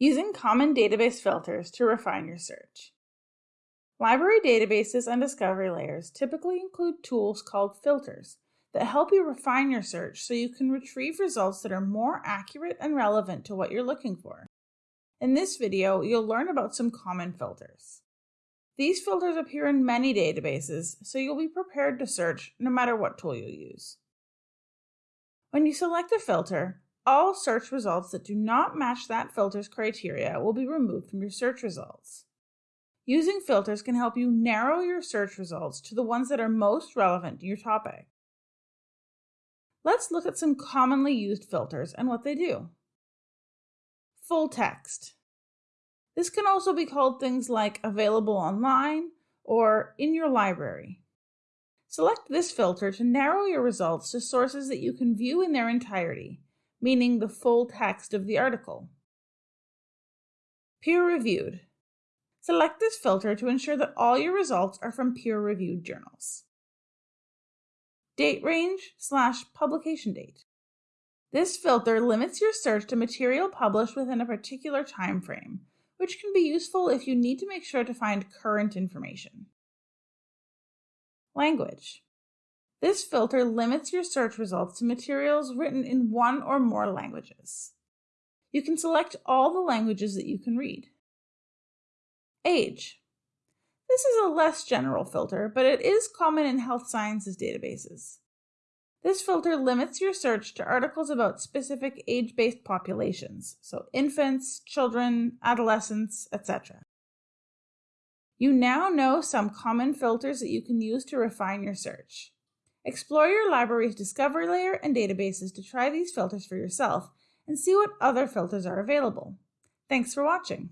Using common database filters to refine your search. Library databases and discovery layers typically include tools called filters that help you refine your search so you can retrieve results that are more accurate and relevant to what you're looking for. In this video, you'll learn about some common filters. These filters appear in many databases, so you'll be prepared to search no matter what tool you use. When you select a filter, all search results that do not match that filter's criteria will be removed from your search results. Using filters can help you narrow your search results to the ones that are most relevant to your topic. Let's look at some commonly used filters and what they do. Full text. This can also be called things like available online or in your library. Select this filter to narrow your results to sources that you can view in their entirety, meaning the full text of the article. Peer-reviewed. Select this filter to ensure that all your results are from peer-reviewed journals. Date range slash publication date. This filter limits your search to material published within a particular time frame, which can be useful if you need to make sure to find current information. Language. This filter limits your search results to materials written in one or more languages. You can select all the languages that you can read. Age. This is a less general filter, but it is common in health sciences databases. This filter limits your search to articles about specific age-based populations, so infants, children, adolescents, etc. You now know some common filters that you can use to refine your search. Explore your library's discovery layer and databases to try these filters for yourself and see what other filters are available. Thanks for watching.